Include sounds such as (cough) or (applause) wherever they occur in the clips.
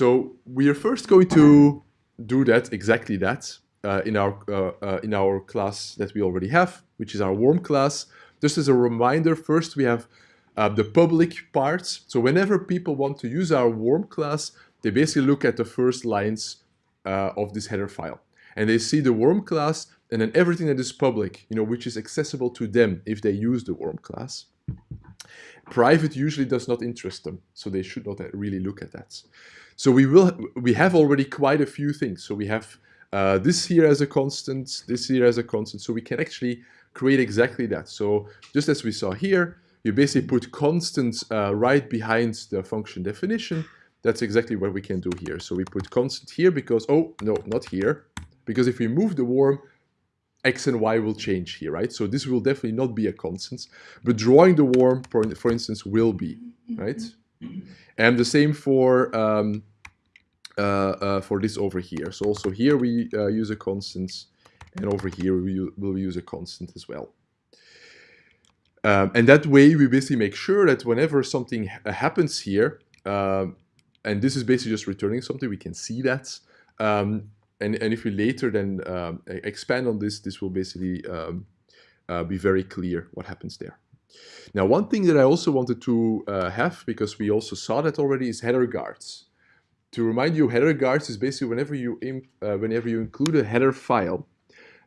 So we are first going to do that, exactly that, uh, in, our, uh, uh, in our class that we already have, which is our warm class. Just as a reminder, first we have uh, the public parts. So whenever people want to use our warm class, they basically look at the first lines uh, of this header file. And they see the warm class and then everything that is public, you know, which is accessible to them if they use the warm class. Private usually does not interest them, so they should not really look at that. So we will, we have already quite a few things. So we have uh, this here as a constant, this here as a constant, so we can actually create exactly that. So just as we saw here, you basically put constants uh, right behind the function definition. That's exactly what we can do here. So we put constant here because, oh, no, not here. Because if we move the worm, x and y will change here, right? So this will definitely not be a constant, but drawing the worm, for, for instance, will be, right? And the same for um, uh, uh, for this over here. So also here we uh, use a constant, and over here we will use a constant as well. Um, and that way we basically make sure that whenever something ha happens here, um, and this is basically just returning something, we can see that. Um, and, and if we later then um, expand on this, this will basically um, uh, be very clear what happens there. Now, one thing that I also wanted to uh, have, because we also saw that already, is header guards. To remind you, header guards is basically whenever you, uh, whenever you include a header file,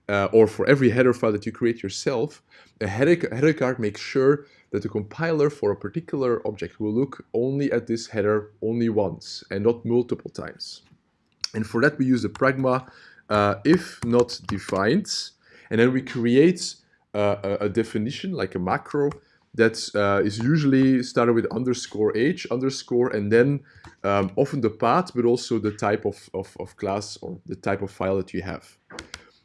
uh, or for every header file that you create yourself, a header, header guard makes sure that the compiler for a particular object will look only at this header only once and not multiple times. And for that, we use the pragma uh, if not defined. And then we create a, a, definition, like a macro, that uh, is usually started with underscore h, underscore, and then um, often the path, but also the type of, of, of class or the type of file that you have.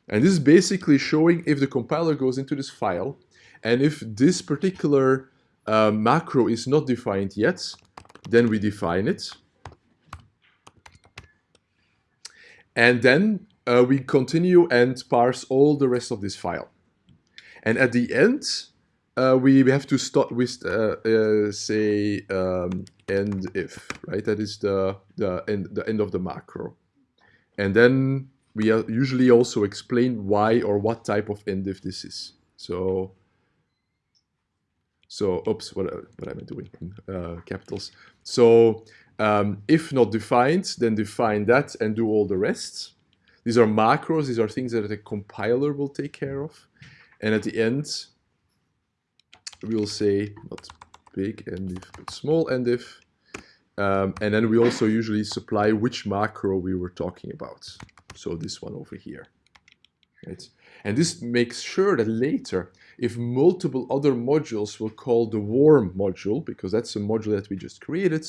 And this is basically showing if the compiler goes into this file, and if this particular uh, macro is not defined yet, then we define it. And then uh, we continue and parse all the rest of this file. And at the end, uh, we have to start with, uh, uh say, um, end if, right? That is the, the, end, the end of the macro. And then we usually also explain why or what type of end if this is. So, so oops, what, what am I doing uh, capitals? So um, if not defined, then define that and do all the rest. These are macros, these are things that the compiler will take care of. And at the end, we will say not big if, but small if. Um, and then we also usually supply which macro we were talking about. So this one over here. Right? And this makes sure that later, if multiple other modules will call the warm module, because that's a module that we just created,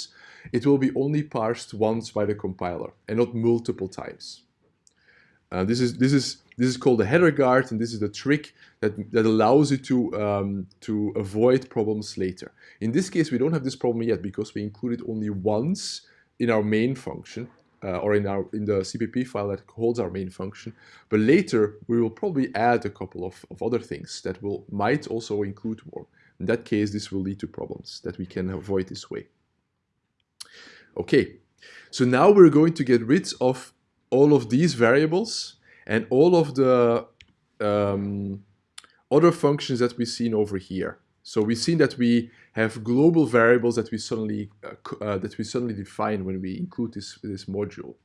it will be only parsed once by the compiler and not multiple times. Uh, this is this is this is called the header guard, and this is the trick that that allows you to um, to avoid problems later. In this case, we don't have this problem yet because we included only once in our main function, uh, or in our in the CPP file that holds our main function. But later we will probably add a couple of, of other things that will might also include more. In that case, this will lead to problems that we can avoid this way. Okay, so now we're going to get rid of all of these variables and all of the um, other functions that we've seen over here. So we've seen that we have global variables that we suddenly uh, uh, that we suddenly define when we include this this module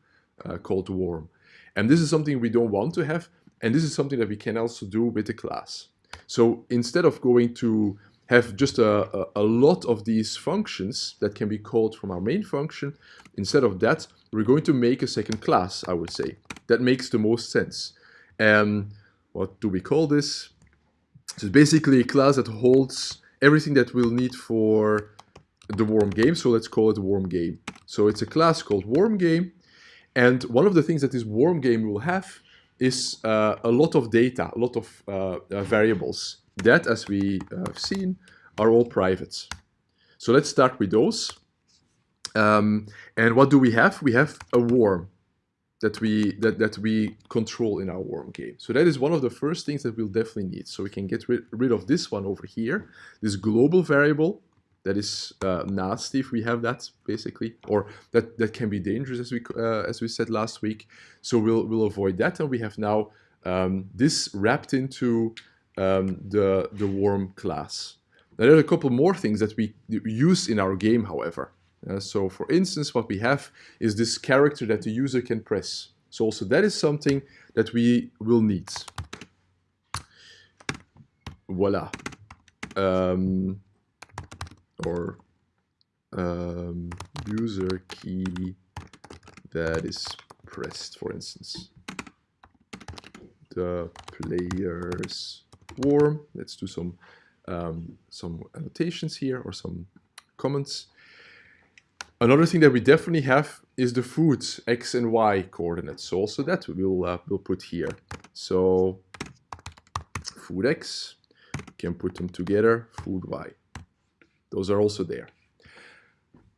uh, called warm. And this is something we don't want to have, and this is something that we can also do with the class. So instead of going to have just a, a, a, lot of these functions that can be called from our main function, instead of that, we're going to make a second class, I would say. That makes the most sense. And what do we call this? So it's basically a class that holds everything that we'll need for the warm game. So let's call it warm game. So it's a class called warm game. And one of the things that this warm game will have is uh, a lot of data, a lot of uh, uh, variables that, as we have seen, are all private. So let's start with those. Um, and what do we have? We have a worm that we that, that we control in our worm game. So that is one of the first things that we'll definitely need. So we can get rid, rid of this one over here, this global variable That is uh, nasty if we have that basically, or that that can be dangerous as we uh, as we said last week. So we'll we'll avoid that, and we have now um, this wrapped into um, the the warm class. Now, there are a couple more things that we use in our game, however. Uh, so for instance, what we have is this character that the user can press. So also that is something that we will need. Voila. Um, or um, user key that is pressed, for instance. The player's warm. Let's do some um, some annotations here or some comments. Another thing that we definitely have is the food x and y coordinates. So also that we'll uh, we'll put here. So food x can put them together. Food y. Those are also there.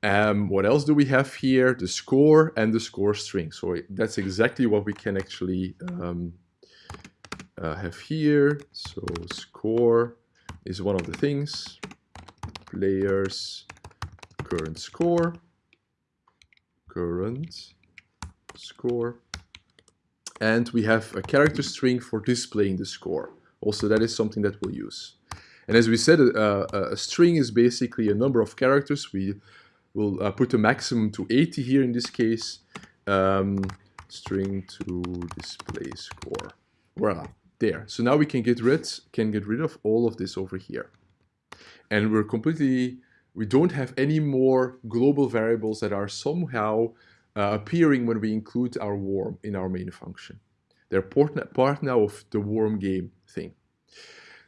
Um, what else do we have here? The score and the score string. So that's exactly what we can actually um, uh, have here. So score is one of the things. Players current score. Current score. And we have a character string for displaying the score. Also, that is something that we'll use. And as we said, uh, a string is basically a number of characters. We will uh, put a maximum to 80 here in this case. Um, string to display score. Voila there. So now we can get rid can get rid of all of this over here. And we're completely we don't have any more global variables that are somehow uh, appearing when we include our warm in our main function. They're part, part now of the warm game thing.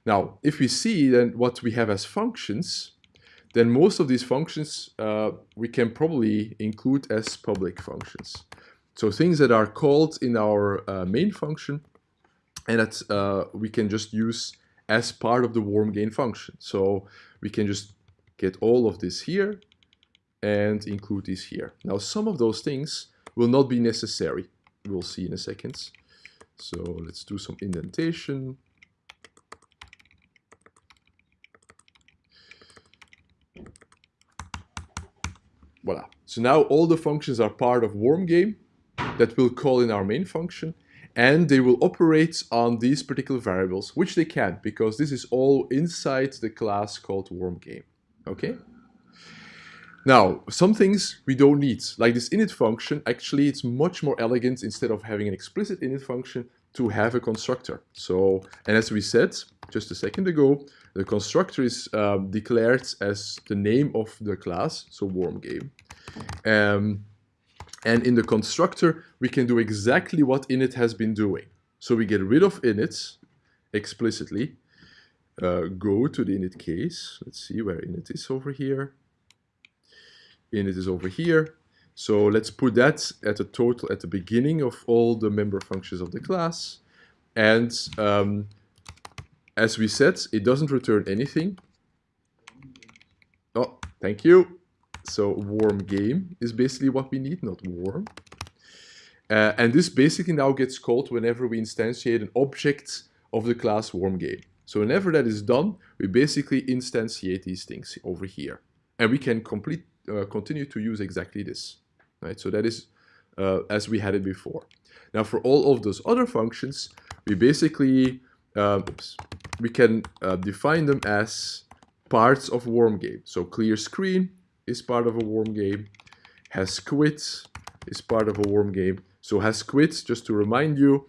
Now, if we see then what we have as functions, then most of these functions uh, we can probably include as public functions. So things that are called in our uh, main function and that uh, we can just use as part of the warm gain function. So we can just get all of this here and include this here. Now some of those things will not be necessary. We'll see in a second. So let's do some indentation. Voila. So now all the functions are part of warm game that we'll call in our main function and they will operate on these particular variables, which they can because this is all inside the class called warm game. Okay? Now, some things we don't need, like this init function, actually it's much more elegant instead of having an explicit init function to have a constructor. So, and as we said just a second ago, the constructor is um, declared as the name of the class, so warm game. Um, and in the constructor, we can do exactly what init has been doing. So we get rid of init explicitly, uh, go to the init case. Let's see where init is over here. Init is over here. So let's put that at a total at the beginning of all the member functions of the class. And um, as we said, it doesn't return anything. Oh, thank you. So warm game is basically what we need, not warm. Uh, and this basically now gets called whenever we instantiate an object of the class warm game. So whenever that is done, we basically instantiate these things over here. And we can complete, uh, continue to use exactly this. Right? So that is uh, as we had it before. Now for all of those other functions, we basically, um, we can uh, define them as parts of warm game. So clear screen, is part of a warm game. Has quit is part of a warm game. So has quit, just to remind you,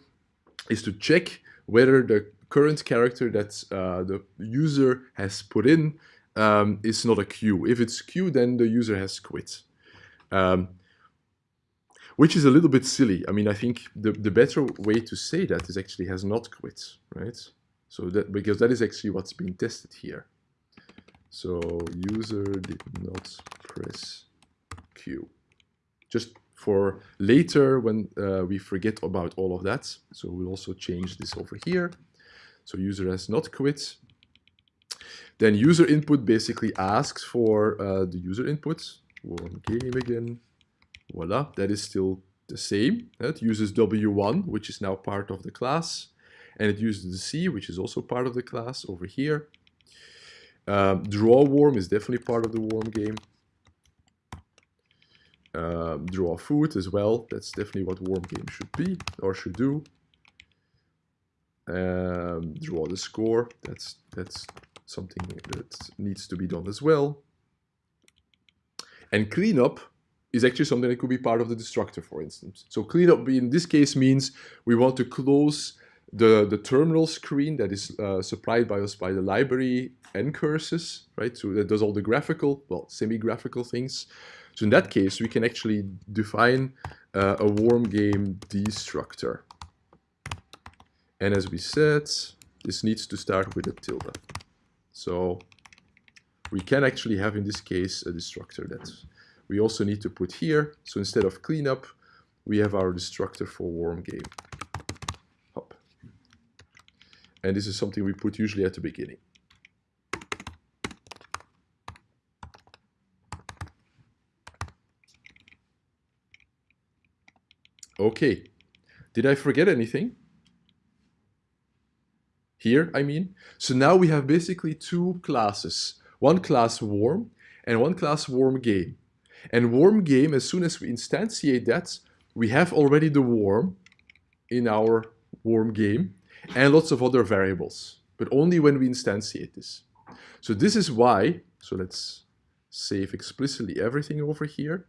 is to check whether the current character that uh, the user has put in um, is not a queue. If it's queue, then the user has quit. Um, which is a little bit silly. I mean, I think the, the better way to say that is actually has not quit, right? So that because that is actually what's being tested here. So user did not press Q. Just for later when uh, we forget about all of that. So we'll also change this over here. So user has not quit. Then user input basically asks for uh, the user input. Warm game again. Voila, that is still the same. It uses W1, which is now part of the class. And it uses the C, which is also part of the class over here. Um, draw worm is definitely part of the worm game. Um, draw food as well. That's definitely what worm game should be or should do. Um, draw the score. That's that's something that needs to be done as well. And cleanup is actually something that could be part of the destructor, for instance. So cleanup in this case means we want to close the, the terminal screen that is uh, supplied by us by the library ncurses, right? So that does all the graphical, well, semi-graphical things. So in that case, we can actually define uh, a warm game destructor. And as we said, this needs to start with a tilde. So we can actually have in this case a destructor that we also need to put here. So instead of cleanup, we have our destructor for warm game. And this is something we put usually at the beginning. Okay, did I forget anything? Here, I mean. So now we have basically two classes. One class warm and one class warm game. And warm game, as soon as we instantiate that, we have already the warm in our warm game and lots of other variables, but only when we instantiate this. So this is why, so let's save explicitly everything over here.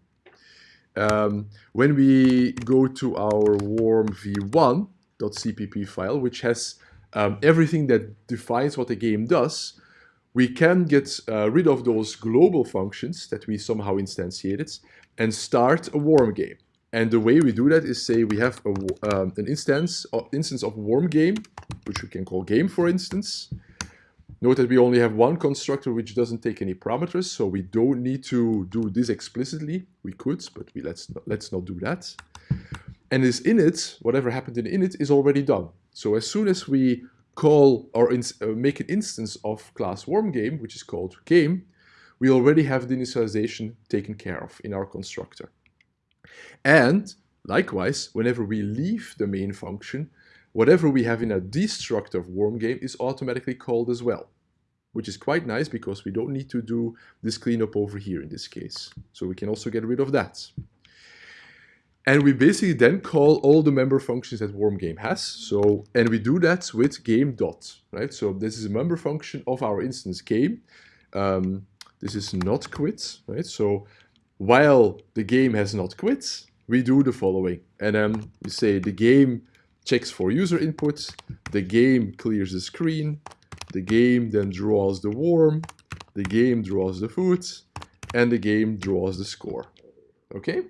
Um, when we go to our warm v1.cpp file, which has um, everything that defines what the game does, we can get uh, rid of those global functions that we somehow instantiated and start a warm game. And the way we do that is say we have a, um, an instance, uh, instance of worm game, which we can call game for instance. Note that we only have one constructor which doesn't take any parameters, so we don't need to do this explicitly. We could, but we let's not, let's not do that. And this init, whatever happened in init, is already done. So as soon as we call or uh, make an instance of class worm game, which is called game, we already have the initialization taken care of in our constructor. And likewise, whenever we leave the main function, whatever we have in a destructor of worm game is automatically called as well, which is quite nice because we don't need to do this cleanup over here in this case. So we can also get rid of that. And we basically then call all the member functions that worm game has. So, and we do that with game dot, right? So this is a member function of our instance game. Um, this is not quit, right? So while the game has not quit, we do the following. And then we say the game checks for user input, the game clears the screen, the game then draws the worm, the game draws the food, and the game draws the score. Okay?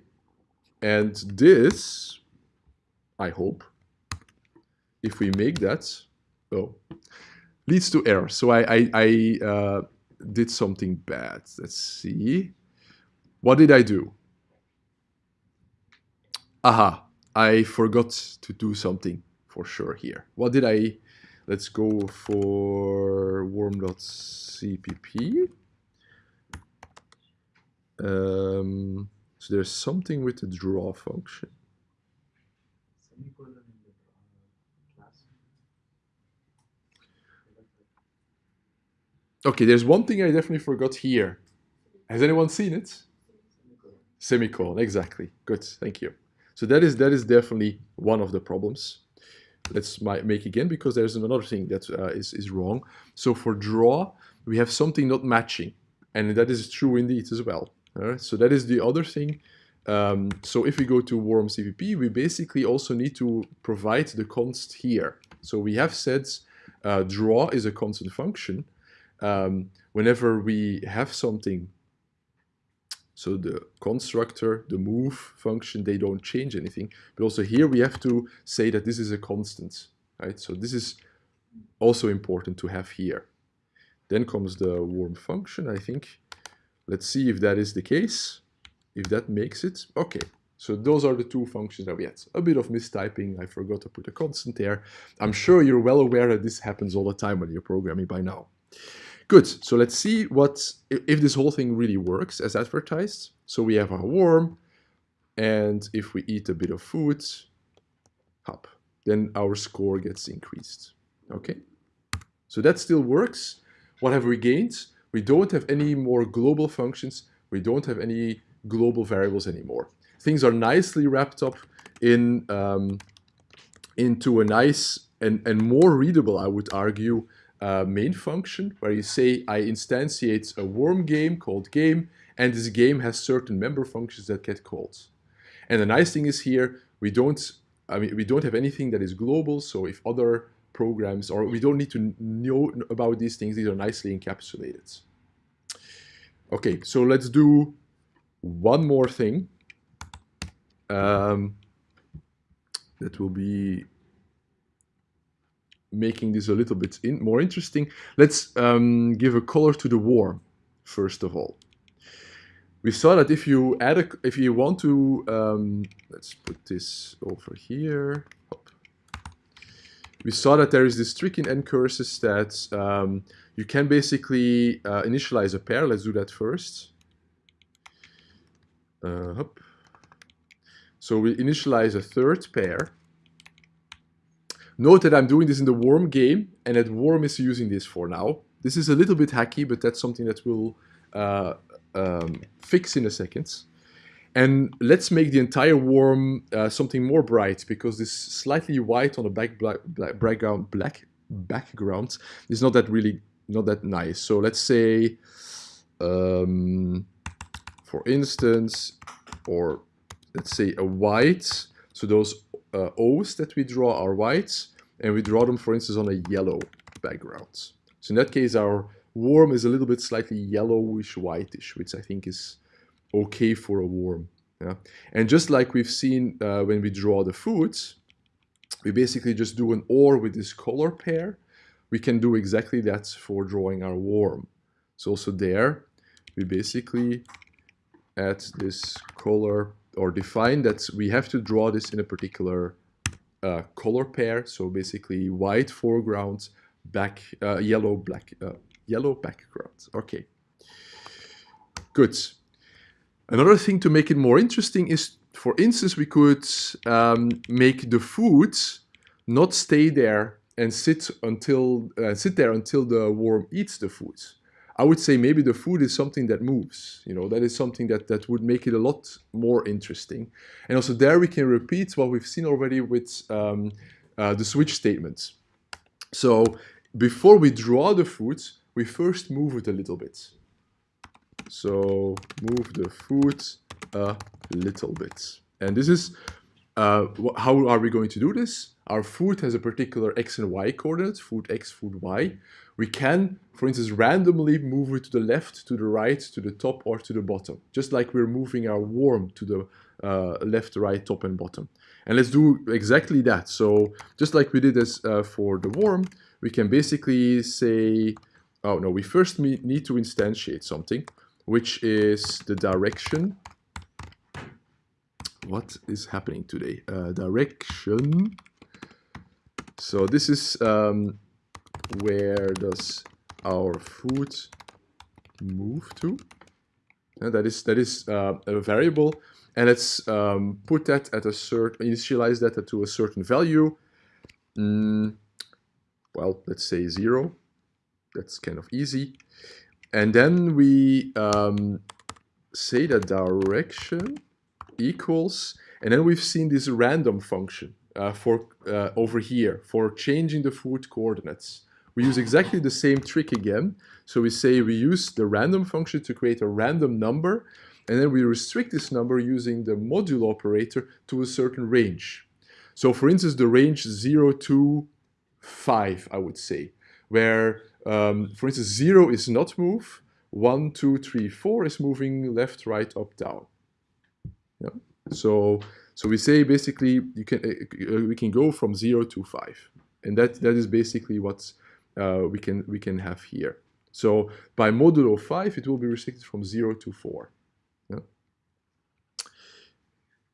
And this, I hope, if we make that, oh, leads to error. So I, I, I uh, did something bad. Let's see. What did I do? Aha, I forgot to do something for sure here. What did I, let's go for worm.cpp. Um, so there's something with the draw function. Okay, there's one thing I definitely forgot here. Has anyone seen it? Semicolon, exactly. Good, thank you. So that is that is definitely one of the problems. Let's make again because there's another thing that uh, is is wrong. So for draw, we have something not matching, and that is true indeed as well. Right? So that is the other thing. Um, so if we go to warm CPP, we basically also need to provide the const here. So we have said uh, draw is a constant function. Um, whenever we have something, so the constructor, the move function, they don't change anything. But also here we have to say that this is a constant, right? So this is also important to have here. Then comes the warm function, I think. Let's see if that is the case. If that makes it, okay. So those are the two functions that we had. A bit of mistyping, I forgot to put a constant there. I'm sure you're well aware that this happens all the time when you're programming by now. Good, so let's see what if this whole thing really works as advertised. So we have our worm, and if we eat a bit of food, hop, then our score gets increased. Okay, so that still works. What have we gained? we don't have any more global functions. We don't have any global variables anymore. Things are nicely wrapped up in um, into a nice and, and more readable, I would argue, uh, main function where you say I instantiate a warm game called game and this game has certain member functions that get called. And the nice thing is here, we don't, I mean, we don't have anything that is global. So if other programs, or we don't need to know about these things, these are nicely encapsulated. Okay, so let's do one more thing. Um, that will be making this a little bit in, more interesting. Let's um, give a color to the war, first of all. We saw that if you add a, if you want to, um, let's put this over here. We saw that there is this trick in ncurses that um, you can basically uh, initialize a pair. Let's do that first. Uh, so we initialize a third pair. Note that I'm doing this in the worm game and that worm is using this for now. This is a little bit hacky, but that's something that we'll uh, um, fix in a second. And let's make the entire worm uh, something more bright because this slightly white on a back black, black background black background is not that really not that nice. So let's say, um, for instance, or let's say a white. So those uh, O's that we draw are whites, and we draw them, for instance, on a yellow background. So in that case, our worm is a little bit slightly yellowish whitish, which I think is okay for a worm. Yeah? And just like we've seen uh, when we draw the foods, we basically just do an OR with this color pair. We can do exactly that for drawing our worm. So also there, we basically add this color or define that we have to draw this in a particular uh, color pair. So basically white foreground, back uh, yellow black uh, yellow background. Okay, good. Another thing to make it more interesting is, for instance, we could um, make the food not stay there and sit until uh, sit there until the worm eats the food. I would say maybe the food is something that moves. You know, that is something that, that would make it a lot more interesting. And also there we can repeat what we've seen already with um, uh, the switch statements. So before we draw the food, we first move it a little bit. So move the food a little bit. And this is, uh, how are we going to do this? Our food has a particular x and y coordinate, food x, food y. We can, for instance, randomly move it to the left, to the right, to the top, or to the bottom, just like we're moving our worm to the uh, left, right, top, and bottom. And let's do exactly that. So just like we did this uh, for the worm, we can basically say, oh no, we first need to instantiate something, which is the direction. What is happening today? Uh, direction. So this is um, where does our food move to? And that is that is uh, a variable, and let's um, put that at a certain initialize that to a certain value. Mm, well, let's say zero. That's kind of easy. And then we um, say that direction equals, and then we've seen this random function uh, for uh, over here for changing the food coordinates we use exactly the same trick again. So we say we use the random function to create a random number, and then we restrict this number using the modulo operator to a certain range. So for instance, the range 0 to 5, I would say, where, um, for instance, 0 is not move, 1, 2, 3, 4 is moving left, right, up, down. Yeah. So, so we say basically you can uh, we can go from 0 to 5. And that, that is basically what's uh, we can we can have here. So by modulo 5, it will be restricted from 0 to 4. Yeah.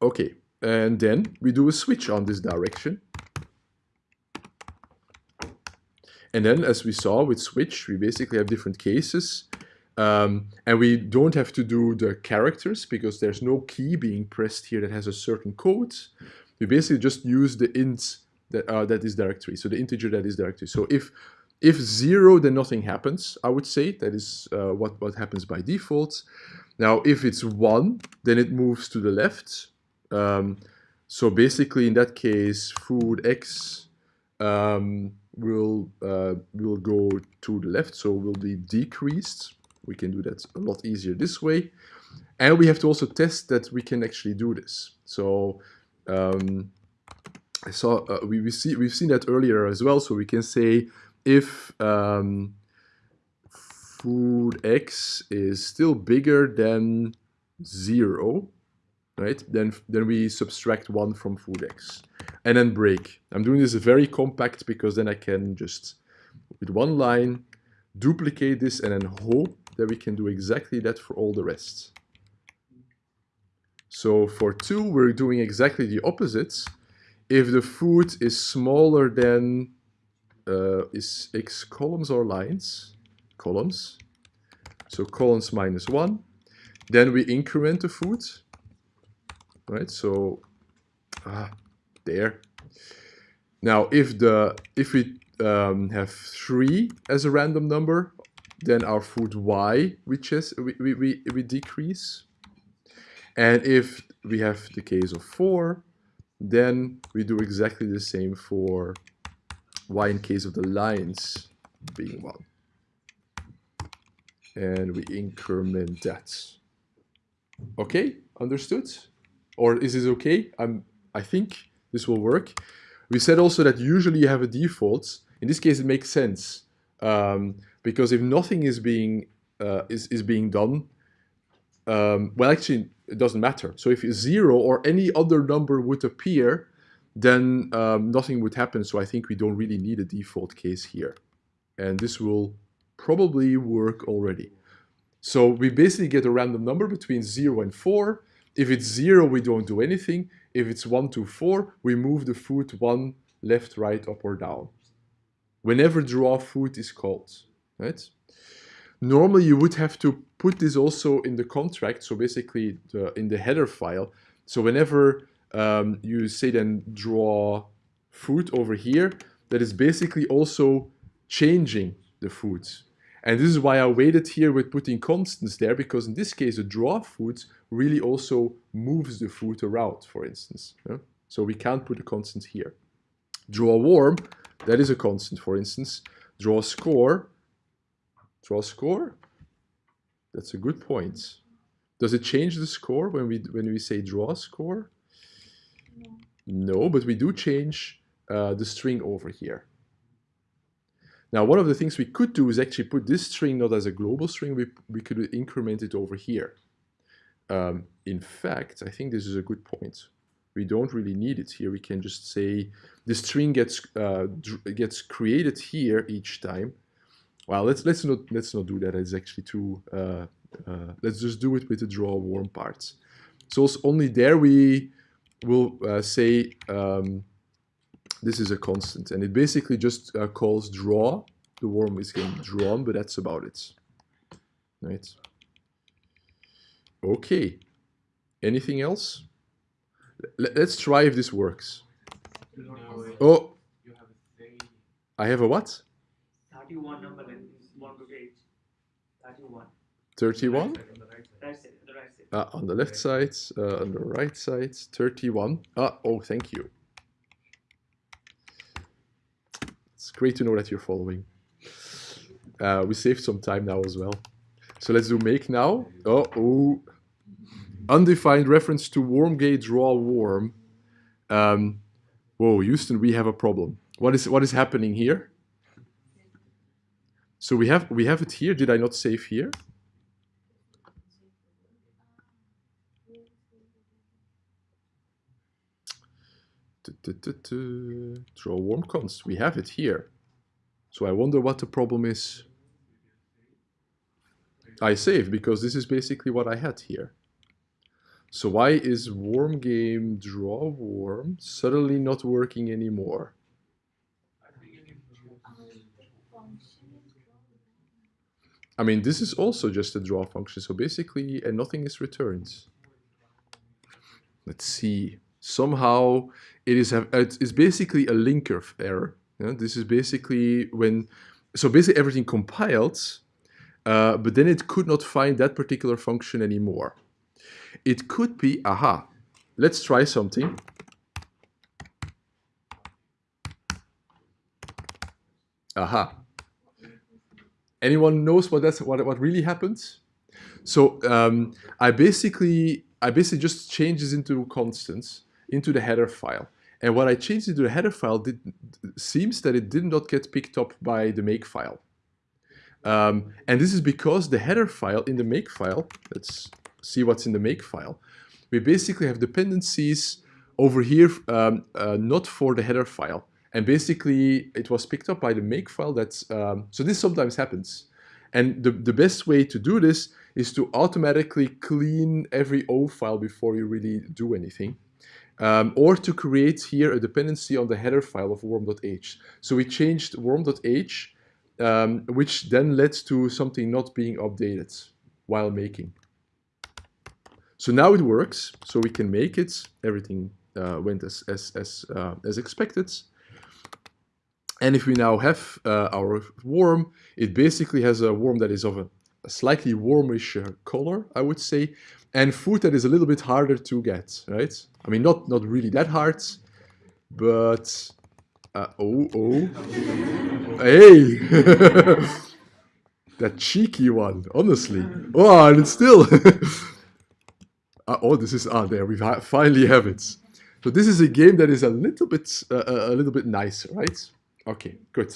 Okay, and then we do a switch on this direction. And then, as we saw with switch, we basically have different cases. Um, and we don't have to do the characters because there's no key being pressed here that has a certain code. We basically just use the int that, uh, that is directory, so the integer that is directory. So if If zero, then nothing happens, I would say. That is uh, what, what happens by default. Now, if it's one, then it moves to the left. Um, so basically, in that case, food X um, will, uh, will go to the left, so will be decreased. We can do that a lot easier this way. And we have to also test that we can actually do this. So um, I saw uh, we, we see we've seen that earlier as well. So we can say if um, food x is still bigger than zero, right? Then then we subtract one from food x, and then break. I'm doing this very compact because then I can just with one line duplicate this and then hope that we can do exactly that for all the rest. So for 2, we're doing exactly the opposites. If the food is smaller than uh, is x columns or lines, columns, so columns minus 1, then we increment the food, right? So, ah, there. Now, if the if we um, have 3 as a random number, then our food y, which is we, we, we, we decrease. And if we have the case of 4, then we do exactly the same for y in case of the lines being 1. And we increment that. Okay, understood? Or is this okay? I'm, I think this will work. We said also that usually you have a default. In this case, it makes sense. Um, because if nothing is being, uh, is, is being done, um, well, actually, it doesn't matter. So if zero or any other number would appear, then um, nothing would happen. So I think we don't really need a default case here. And this will probably work already. So we basically get a random number between 0 and 4. If it's 0, we don't do anything. If it's 1 to 4, we move the foot 1 left, right, up or down. Whenever draw foot is called, right? Normally you would have to put this also in the contract, so basically the, in the header file. So whenever um, you say then draw food over here, that is basically also changing the foods. And this is why I waited here with putting constants there, because in this case, the draw food really also moves the food around, for instance. Yeah? So we can't put a constant here. Draw warm, that is a constant, for instance. Draw score, Draw score? That's a good point. Does it change the score when we when we say draw score? No, but we do change uh, the string over here. Now, one of the things we could do is actually put this string not as a global string, we, we could increment it over here. Um, in fact, I think this is a good point. We don't really need it here. We can just say the string gets uh, gets created here each time, well, let's let's not let's not do that. It's actually too. Uh, uh, let's just do it with the draw warm parts. So only there we will uh, say um, this is a constant, and it basically just uh, calls draw. The worm is getting drawn, but that's about it. Right. Okay. Anything else? L let's try if this works. Oh. Have I have a what? 31 number 1 to 8. 31. 31? Right Ah, on the left side, uh, on the right side, 31. Ah, oh, thank you. It's great to know that you're following. Uh, we saved some time now as well. So let's do make now. Oh, oh. Undefined reference to warm gate draw warm. Um, whoa, Houston, we have a problem. What is what is happening here? So we have we have it here. Did I not save here? Draw warm const. We have it here. So I wonder what the problem is. I save because this is basically what I had here. So why is warm game draw warm suddenly not working anymore? I mean, this is also just a draw function, so basically, and nothing is returned. Let's see. Somehow, it is have it's basically a linker error. This is basically when so basically everything compiled, uh, but then it could not find that particular function anymore. It could be, aha, let's try something. Aha. Anyone knows what that's what what really happens? So um, I basically I basically just change this into constants into the header file. And what I changed into the header file did, seems that it did not get picked up by the make file. Um, and this is because the header file in the make file, let's see what's in the make file. We basically have dependencies over here, um, uh, not for the header file. And basically it was picked up by the make file that's, um, so this sometimes happens. And the, the best way to do this is to automatically clean every O file before you really do anything. Um, or to create here a dependency on the header file of worm.h. So we changed worm.h, um, which then led to something not being updated while making. So now it works, so we can make it. Everything uh, went as, as, as, uh, as expected. And if we now have uh, our worm, it basically has a worm that is of a, a slightly warmish uh, color, I would say, and food that is a little bit harder to get, right? I mean, not, not really that hard, but... Uh, oh, oh. hey! (laughs) that cheeky one, honestly. Oh, and it's still... (laughs) uh, oh, this is... Ah, there, we finally have it. So this is a game that is a little bit, uh, a little bit nicer, right? Okay, good.